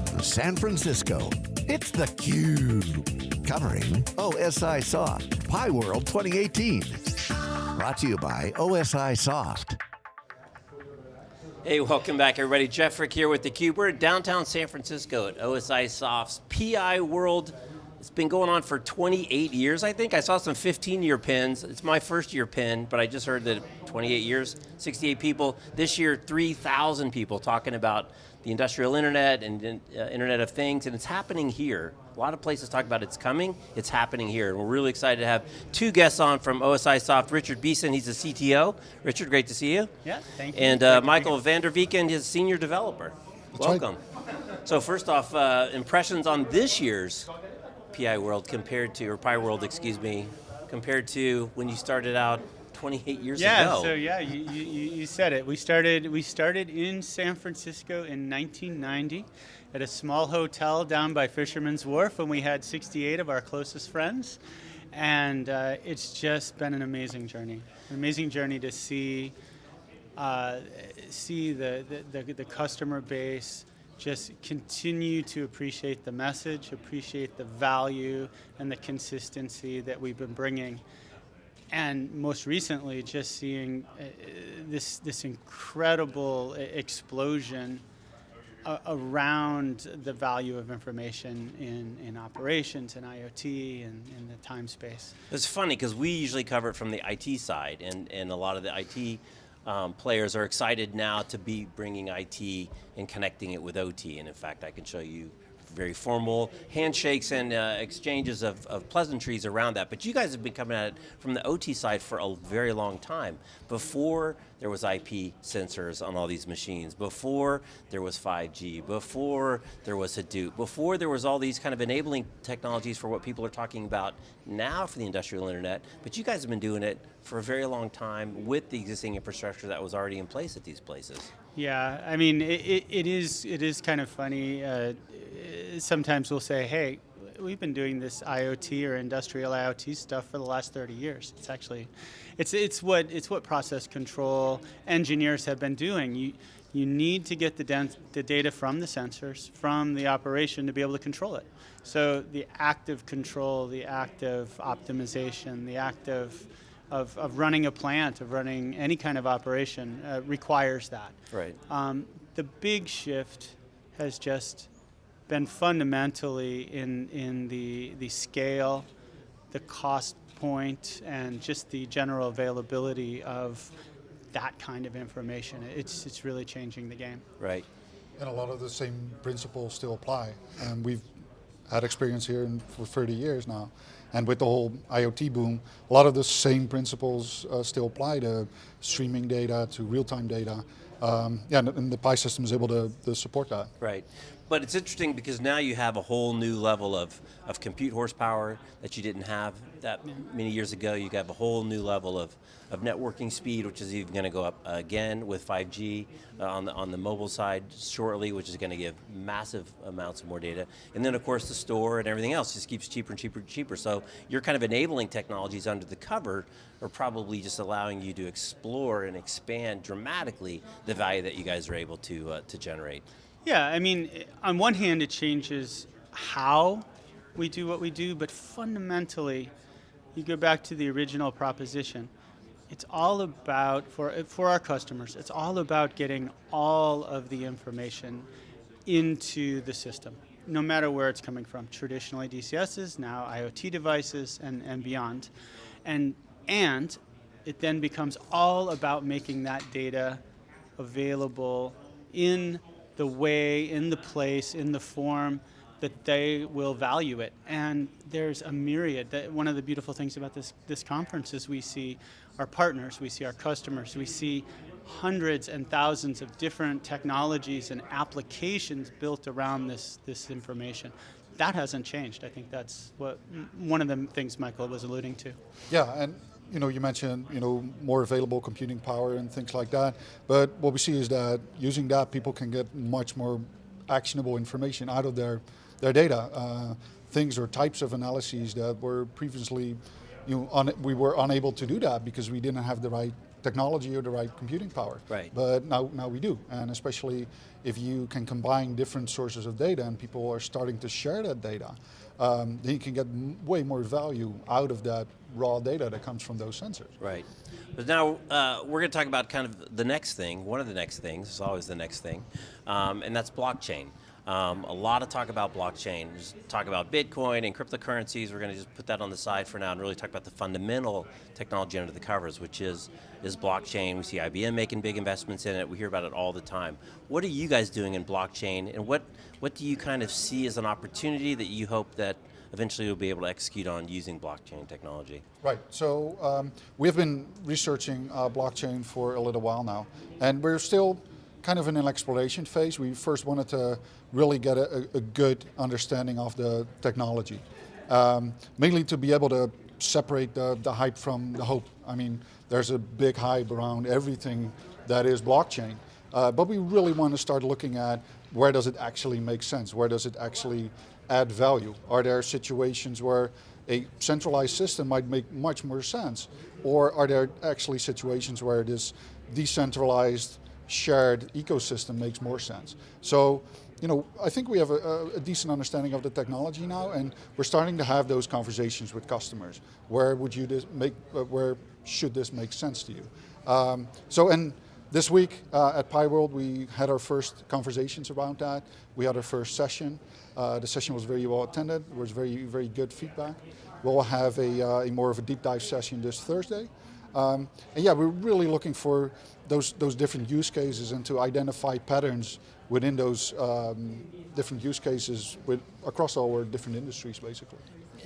from San Francisco, it's theCUBE. Covering OSI Soft, Pi World 2018. Brought to you by OSI Soft. Hey, welcome back everybody. Jeff Frick here with theCUBE. We're at downtown San Francisco at OSI Soft's PI World. It's been going on for 28 years, I think. I saw some 15 year pins. It's my first year pin, but I just heard that 28 years, 68 people. This year, 3,000 people talking about the industrial internet and uh, Internet of Things, and it's happening here. A lot of places talk about it's coming, it's happening here. And we're really excited to have two guests on from OSI Soft, Richard Beeson, he's the CTO. Richard, great to see you. Yeah, thank you. And uh, Michael van der Vieken, his senior developer. That's Welcome. Right. So first off, uh, impressions on this year's PI World compared to, or Pi World, excuse me, compared to when you started out 28 years yeah, ago. Yeah, so yeah, you, you, you said it. We started, we started in San Francisco in 1990 at a small hotel down by Fisherman's Wharf and we had 68 of our closest friends. And uh, it's just been an amazing journey. An amazing journey to see, uh, see the, the, the, the customer base, just continue to appreciate the message, appreciate the value and the consistency that we've been bringing. And most recently, just seeing uh, this, this incredible explosion uh, around the value of information in, in operations and IoT and in the time space. It's funny because we usually cover it from the IT side and, and a lot of the IT um, players are excited now to be bringing IT and connecting it with OT. And in fact, I can show you very formal handshakes and uh, exchanges of, of, pleasantries around that. But you guys have been coming at it from the OT side for a very long time. Before there was IP sensors on all these machines, before there was 5G, before there was Hadoop, before there was all these kind of enabling technologies for what people are talking about now for the industrial internet, but you guys have been doing it for a very long time with the existing infrastructure that was already in place at these places. Yeah, I mean, it, it, it is it is kind of funny. Uh, sometimes we'll say, hey, we've been doing this IoT or industrial IoT stuff for the last 30 years. It's actually, it's, it's, what, it's what process control engineers have been doing. You, you need to get the, the data from the sensors, from the operation to be able to control it. So the active control, the active optimization, the active of, of running a plant, of running any kind of operation uh, requires that. Right. Um, the big shift has just been fundamentally in, in the, the scale, the cost point, and just the general availability of that kind of information. It's, it's really changing the game. Right. And a lot of the same principles still apply. And we've had experience here in, for 30 years now. And with the whole IoT boom, a lot of the same principles uh, still apply to streaming data, to real-time data. Um, yeah, and, and the Pi system is able to, to support that. Right. But it's interesting because now you have a whole new level of, of compute horsepower that you didn't have that many years ago. You have a whole new level of, of networking speed, which is even going to go up again with 5G uh, on, the, on the mobile side shortly, which is going to give massive amounts of more data. And then of course the store and everything else just keeps cheaper and cheaper and cheaper. So you're kind of enabling technologies under the cover are probably just allowing you to explore and expand dramatically the value that you guys are able to, uh, to generate. Yeah, I mean, eh, on one hand, it changes how we do what we do, but fundamentally, you go back to the original proposition. It's all about, for, eh, for our customers, it's all about getting all of the information into the system, no matter where it's coming from. Traditionally DCSs, now IoT devices, and, and beyond. And, and it then becomes all about making that data available in the way, in the place, in the form that they will value it. And there's a myriad. That one of the beautiful things about this, this conference is we see our partners, we see our customers, we see hundreds and thousands of different technologies and applications built around this, this information. That hasn't changed. I think that's what one of the things Michael was alluding to. Yeah, and you know, you mentioned, you know, more available computing power and things like that. But what we see is that using that, people can get much more actionable information out of their, their data. Uh, things or types of analyses that were previously, you know, we were unable to do that because we didn't have the right technology or the right computing power. Right. But now, now we do, and especially if you can combine different sources of data and people are starting to share that data, um, then you can get way more value out of that raw data that comes from those sensors. Right. But now uh, we're going to talk about kind of the next thing, one of the next things, it's always the next thing, um, and that's blockchain. Um, a lot of talk about blockchain, just talk about Bitcoin and cryptocurrencies. We're going to just put that on the side for now and really talk about the fundamental technology under the covers, which is, is blockchain. We see IBM making big investments in it. We hear about it all the time. What are you guys doing in blockchain and what, what do you kind of see as an opportunity that you hope that eventually you'll be able to execute on using blockchain technology? Right, so um, we've been researching uh, blockchain for a little while now, and we're still kind of in an exploration phase. We first wanted to really get a, a good understanding of the technology, um, mainly to be able to separate the, the hype from the hope. I mean, there's a big hype around everything that is blockchain, uh, but we really want to start looking at where does it actually make sense? Where does it actually add value? Are there situations where a centralized system might make much more sense? Or are there actually situations where this decentralized shared ecosystem makes more sense? So, you know, I think we have a, a, decent understanding of the technology now and we're starting to have those conversations with customers. Where would you make, uh, where should this make sense to you? Um, so, and this week uh, at Pi World, we had our first conversations around that. We had our first session. Uh, the session was very well attended. There was very, very good feedback. We'll have a, uh, a more of a deep dive session this Thursday. Um, and yeah, we're really looking for those, those different use cases and to identify patterns within those um, different use cases with, across all our different industries, basically.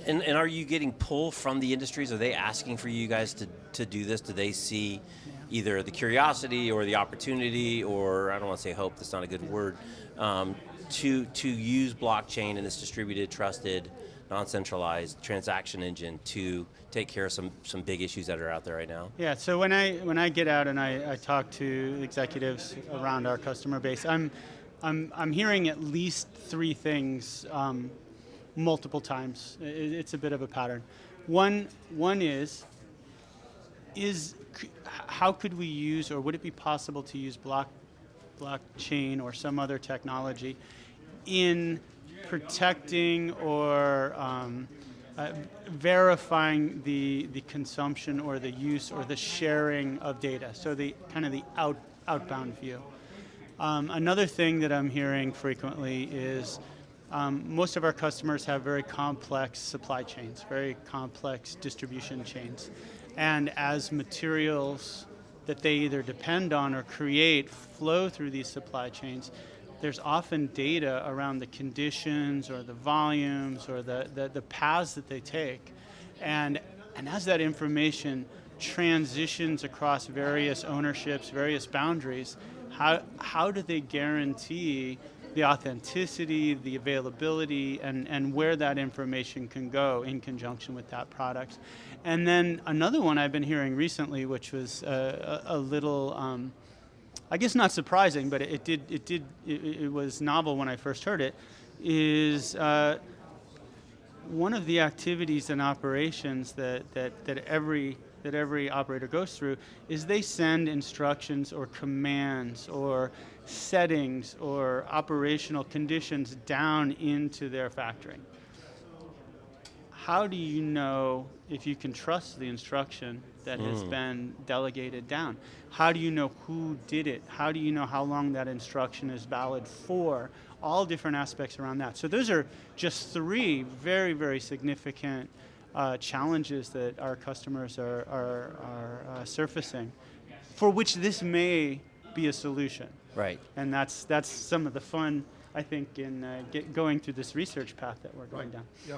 And, and, are you getting pull from the industries? Are they asking for you guys to, to do this? Do they see either the curiosity or the opportunity, or I don't want to say hope, that's not a good word, um, to, to use blockchain and this distributed, trusted, non-centralized transaction engine to take care of some, some big issues that are out there right now? Yeah, so when I, when I get out and I, I talk to executives around our customer base, I'm, I'm, I'm hearing at least three things um, multiple times. It's a bit of a pattern. One, one is, is how could we use, or would it be possible to use block, blockchain or some other technology in protecting or um, uh, verifying the, the consumption or the use or the sharing of data, so the kind of the out, outbound view. Um, another thing that I'm hearing frequently is um, most of our customers have very complex supply chains, very complex distribution chains. And as materials that they either depend on or create flow through these supply chains, there's often data around the conditions or the volumes or the, the, the paths that they take. And, and as that information transitions across various ownerships, various boundaries, how, how do they guarantee the authenticity, the availability, and, and where that information can go in conjunction with that product. And then another one I've been hearing recently, which was a, a, little, um, I guess not surprising, but it, did, it, did it, it, was novel when I first heard it, is uh, one of the activities and operations that, that, that every that every operator goes through is they send instructions or commands or settings or operational conditions down into their factory. How do you know if you can trust the instruction that mm. has hmm. been delegated down? How do you know who did it? How do you know how long that instruction is valid for? All different aspects around that. So those are just three very, very significant uh, challenges that our customers are, are, are uh, surfacing, for which this may be a solution. Right. And that's, that's some of the fun, I think, in uh, get, going through this research path that we're going right. down. Yeah,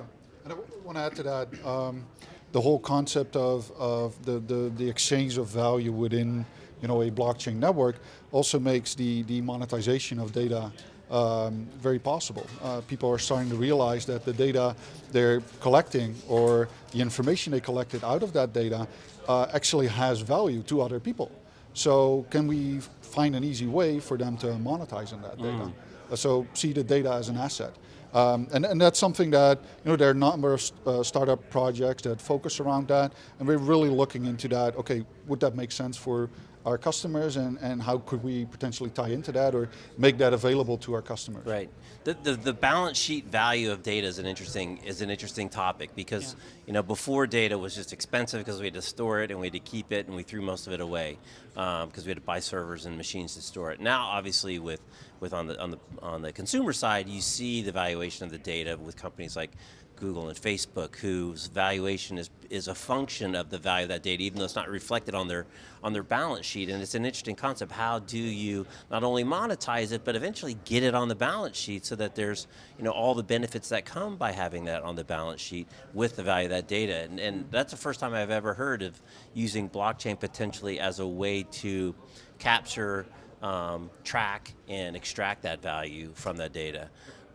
and I want to add to that, um, the whole concept of, of the, the, the exchange of value within you know, a blockchain network also makes the, the monetization of data um, very possible. Uh, people are starting to realize that the data they're collecting or the information they collected out of that data uh, actually has value to other people. So can we find an easy way for them to monetize on that data? Uh, So see the data as an asset. Um, and, and that's something that, you know, there are a number of uh, startup projects that focus around that, and we're really looking into that, okay, would that make sense for our customers, and, and how could we potentially tie into that or make that available to our customers? Right. The, the, the balance sheet value of data is an interesting is an interesting topic because Yeah. you know before data was just expensive because we had to store it and we had to keep it and we threw most of it away um, because we had to buy servers and machines to store it. Now, obviously, with with on the on the on the consumer side, you see the valuation of the data with companies like Google and Facebook, whose valuation is is a function of the value of that data, even though it's not reflected on their on their balance sheet. And it's an interesting concept. How do you not only monetize it, but eventually get it on the balance sheet so that there's you know all the benefits that come by having that on the balance sheet with the value of that data. And, and that's the first time I've ever heard of using blockchain potentially as a way to capture, um, track, and extract that value from that data.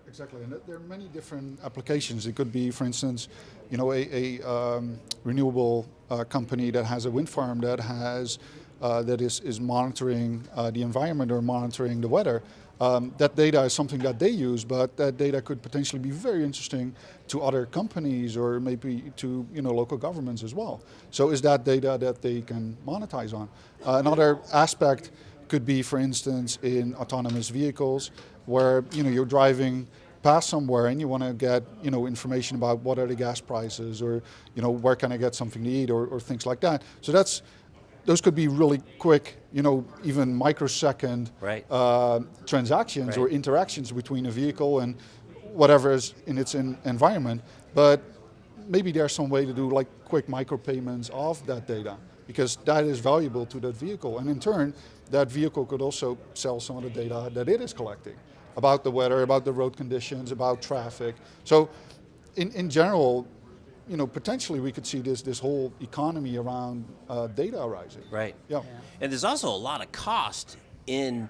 Exactly, and there are many different applications. It could be, for instance, you know, a, a um, renewable uh, company that has a wind farm that has uh, that is is monitoring uh, the environment or monitoring the weather. Um, that data is something that they use, but that data could potentially be very interesting to other companies or maybe to you know local governments as well. So is that data that they can monetize on? Uh, another aspect could be, for instance, in autonomous vehicles, where you know you're driving past somewhere and you want to get you know information about what are the gas prices, or you know where can I get something to eat, or, or things like that. So that's those could be really quick, you know, even microsecond Right. uh, transactions or interactions between a vehicle and whatever is in its in environment. But maybe there's some way to do like quick micropayments of that data because that is valuable to that vehicle. And in turn, that vehicle could also sell some of the data that it is collecting about the weather, about the road conditions, about traffic. So in, in general, you know, potentially we could see this, this whole economy around uh, data arising. Right. Yeah. And there's also a lot of cost in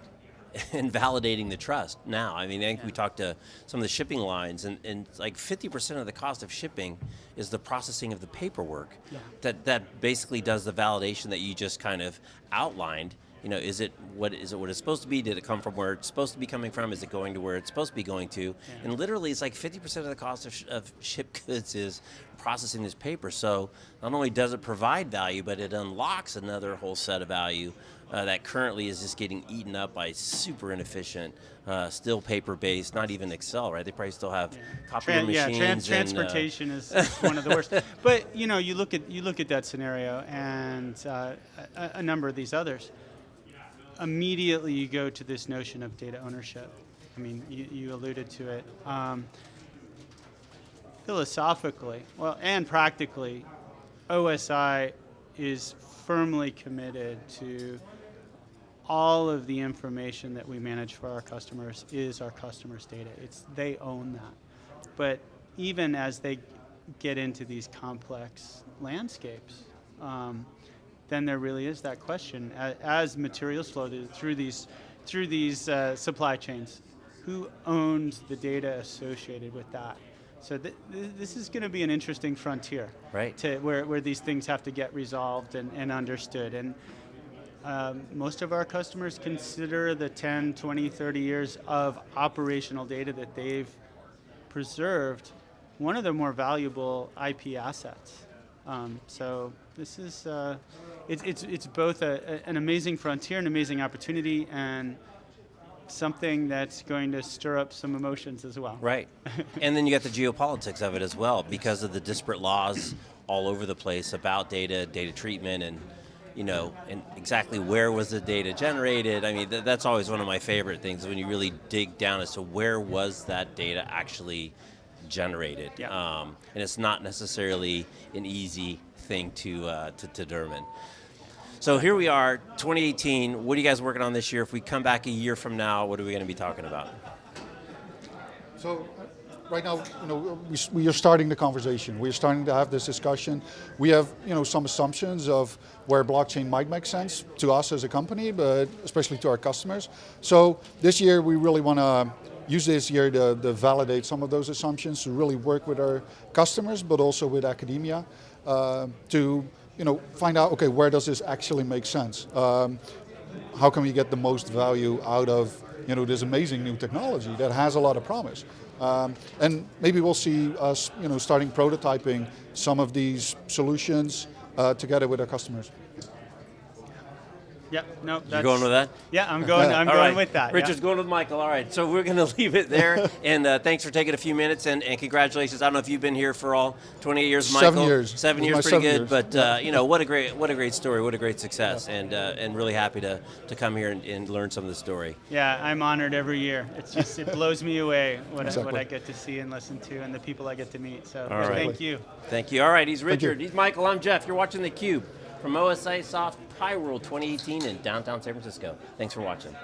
in validating the trust now. I mean, I think we talked to some of the shipping lines, and, and like 50% of the cost of shipping is the processing of the paperwork Yeah. that, that basically does the validation that you just kind of outlined. You know, is it what is it what it's supposed to be? Did it come from where it's supposed to be coming from? Is it going to where it's supposed to be going to? And literally, it's like 50% of the cost of, sh- of shipped goods is processing this paper. So not only does it provide value, but it unlocks another whole set of value uh, that currently is just getting eaten up by super inefficient, uh, still paper-based, not even Excel, right? They probably still have copier Tran- yeah, machines. tran- and, uh, transportation is, is one of the worst. But you know, you look at you look at that scenario and uh, a, a number of these others. Immediately, you go to this notion of data ownership. I mean, you, you alluded to it. Um, philosophically, well, and practically, OSI is firmly committed to all of the information that we manage for our customers is our customers' data. It's they own that. But even as they get into these complex landscapes, um, then there really is that question as, materials flow through these through these uh, supply chains, who owns the data associated with that? So th- th- this is going to be an interesting frontier, Right. To where, where these things have to get resolved and, and understood. And um, most of our customers consider the 10, 20, 30 years of operational data that they've preserved one of their more valuable IP assets. Um, so this is uh, it's, it's, it's both a, a- an amazing frontier, an amazing opportunity, and something that's going to stir up some emotions as well. Right. and then you got the geopolitics of it as well because of the disparate laws all over the place about data, data treatment, and you know, and exactly where was the data generated. I mean, th- that's always one of my favorite things when you really dig down as to where was that data actually generated. Yeah. Um, and it's not necessarily an easy thing to, uh, to, to determine. So here we are, 2018. What are you guys working on this year? If we come back a year from now, what are we going to be talking about? So right now, you know, we, we are starting the conversation. We are starting to have this discussion. We have, you know, some assumptions of where blockchain might make sense to us as a company, but especially to our customers. So this year, we really want to use this year to, to validate some of those assumptions, to really work with our customers, but also with academia, uh, to you know, find out, okay, where does this actually make sense? Um, how can we get the most value out of you know this amazing new technology that has a lot of promise? Um, and maybe we'll see us you know starting prototyping some of these solutions uh, together with our customers. Yep. No. You That's, going with that? Yeah, I'm going. I'm going right. with that. yeah. Richard's going with Michael. All right, so we're going to leave it there. and uh, thanks for taking a few minutes and, and congratulations. I don't know if you've been here for all 28 years, Michael. Seven years. Seven years, pretty my good. seven But uh, you know what a great what a great story. What a great success. And uh, and really happy to to come here and, and learn some of the story. Yeah, I'm honored every year. It's just it blows me away what, I, what I get to see and listen to, and the people I get to meet. So All right. thank you. Thank you. All right, he's. Richard. He's Michael. I'm Jeff. You're watching theCUBE from OSI Soft Pi World 2018 in downtown San Francisco. Thanks for watching.